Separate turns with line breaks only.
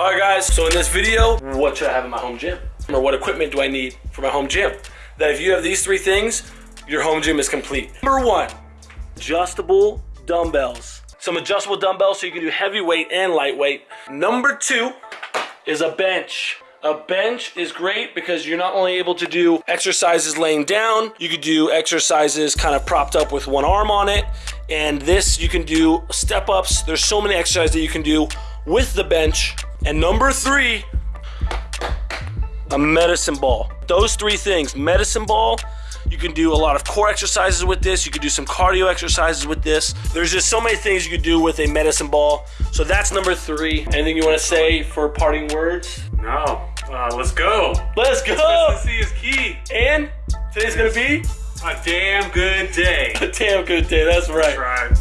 All right, guys, so in this video, what should I have in my home gym? Or what equipment do I need for my home gym? That if you have these three things, your home gym is complete. Number one, adjustable dumbbells. Some adjustable dumbbells so you can do heavyweight and lightweight. Number two is a bench. A bench is great because you're not only able to do exercises laying down, you could do exercises kind of propped up with one arm on it. And this you can do step ups. There's so many exercises that you can do with the bench. And number three, a medicine ball. Those three things, medicine ball, you can do a lot of core exercises with this. You can do some cardio exercises with this. There's just so many things you could do with a medicine ball. So that's number three. Anything you want to say for parting words?
No. Uh, let's go.
Let's go.
Consistency is key.
And today's gonna be
A damn good day.
a damn good day. That's right.
Right.